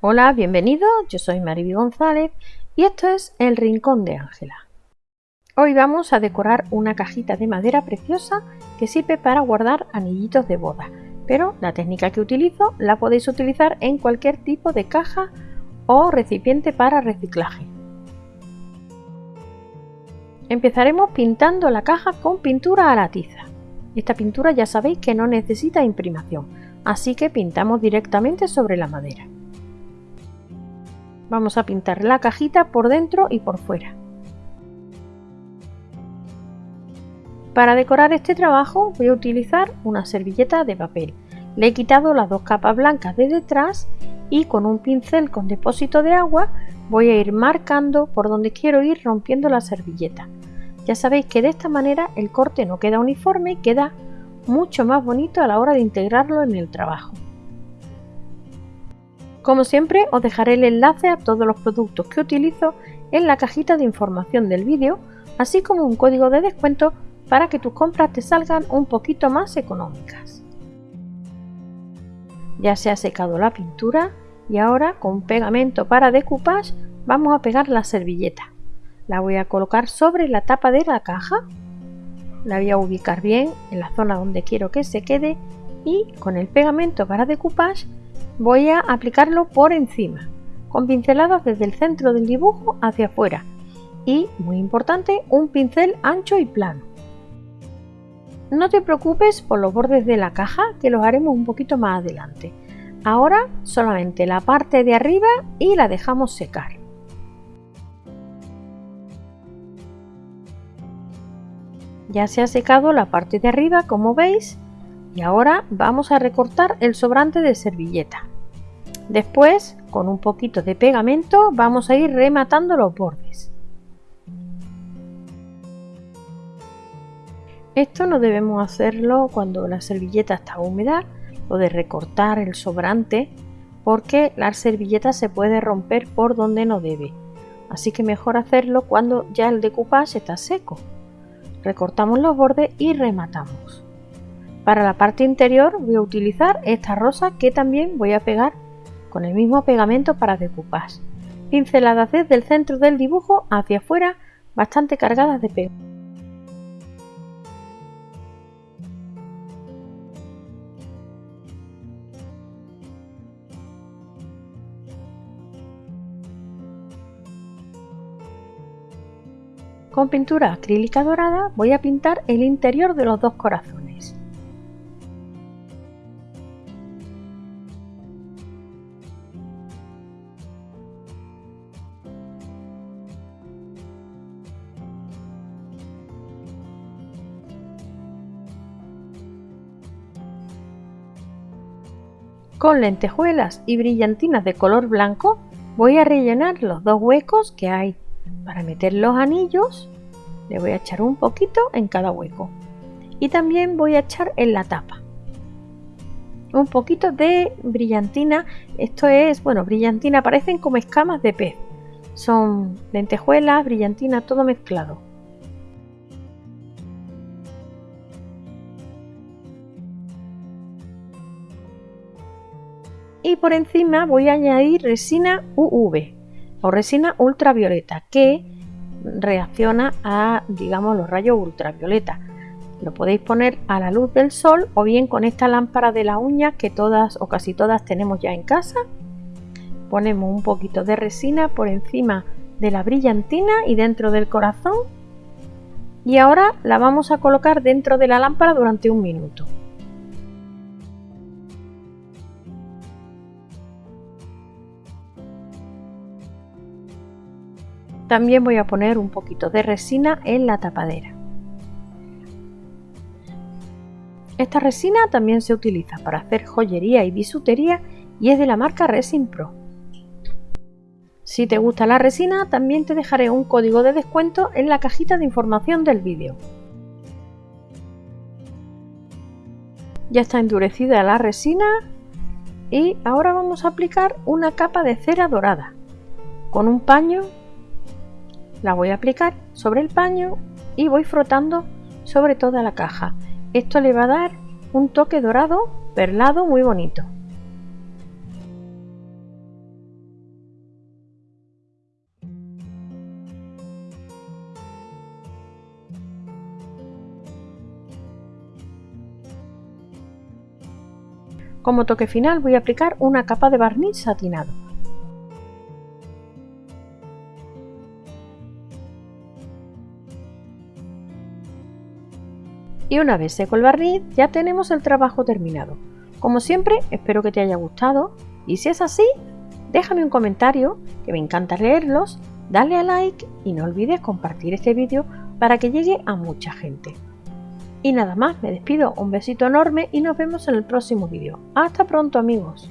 Hola, bienvenidos, yo soy Mariby González y esto es El Rincón de Ángela. Hoy vamos a decorar una cajita de madera preciosa que sirve para guardar anillitos de boda, pero la técnica que utilizo la podéis utilizar en cualquier tipo de caja o recipiente para reciclaje. Empezaremos pintando la caja con pintura a la tiza. Esta pintura ya sabéis que no necesita imprimación, así que pintamos directamente sobre la madera. Vamos a pintar la cajita por dentro y por fuera. Para decorar este trabajo voy a utilizar una servilleta de papel. Le he quitado las dos capas blancas de detrás y con un pincel con depósito de agua voy a ir marcando por donde quiero ir rompiendo la servilleta. Ya sabéis que de esta manera el corte no queda uniforme y queda mucho más bonito a la hora de integrarlo en el trabajo. Como siempre os dejaré el enlace a todos los productos que utilizo en la cajita de información del vídeo, así como un código de descuento para que tus compras te salgan un poquito más económicas. Ya se ha secado la pintura y ahora con pegamento para decoupage vamos a pegar la servilleta. La voy a colocar sobre la tapa de la caja, la voy a ubicar bien en la zona donde quiero que se quede y con el pegamento para decoupage voy a aplicarlo por encima, con pinceladas desde el centro del dibujo hacia afuera y, muy importante, un pincel ancho y plano. No te preocupes por los bordes de la caja que los haremos un poquito más adelante. Ahora solamente la parte de arriba y la dejamos secar. Ya se ha secado la parte de arriba como veis y ahora vamos a recortar el sobrante de servilleta. Después, con un poquito de pegamento, vamos a ir rematando los bordes. Esto no debemos hacerlo cuando la servilleta está húmeda o de recortar el sobrante porque la servilleta se puede romper por donde no debe. Así que mejor hacerlo cuando ya el decoupage está seco. Recortamos los bordes y rematamos. Para la parte interior voy a utilizar esta rosa que también voy a pegar con el mismo pegamento para decoupage. Pinceladas desde el centro del dibujo hacia afuera bastante cargadas de pegamento. Con pintura acrílica dorada voy a pintar el interior de los dos corazones. Con lentejuelas y brillantinas de color blanco voy a rellenar los dos huecos que hay. Para meter los anillos le voy a echar un poquito en cada hueco. Y también voy a echar en la tapa. Un poquito de brillantina. Esto es, bueno, brillantina, parecen como escamas de pez. Son lentejuelas, brillantina, todo mezclado. Y por encima voy a añadir resina UV o resina ultravioleta que reacciona a digamos los rayos ultravioleta. Lo podéis poner a la luz del sol o bien con esta lámpara de la uña que todas o casi todas tenemos ya en casa. Ponemos un poquito de resina por encima de la brillantina y dentro del corazón. Y ahora la vamos a colocar dentro de la lámpara durante un minuto También voy a poner un poquito de resina en la tapadera. Esta resina también se utiliza para hacer joyería y bisutería y es de la marca Resin Pro. Si te gusta la resina, también te dejaré un código de descuento en la cajita de información del vídeo. Ya está endurecida la resina y ahora vamos a aplicar una capa de cera dorada. Con un paño la voy a aplicar sobre el paño y voy frotando sobre toda la caja. Esto le va a dar un toque dorado perlado muy bonito. Como toque final voy a aplicar una capa de barniz satinado. Y una vez seco el barniz ya tenemos el trabajo terminado. Como siempre espero que te haya gustado y si es así déjame un comentario que me encanta leerlos, dale a like y no olvides compartir este vídeo para que llegue a mucha gente. Y nada más, me despido, un besito enorme y nos vemos en el próximo vídeo. Hasta pronto amigos.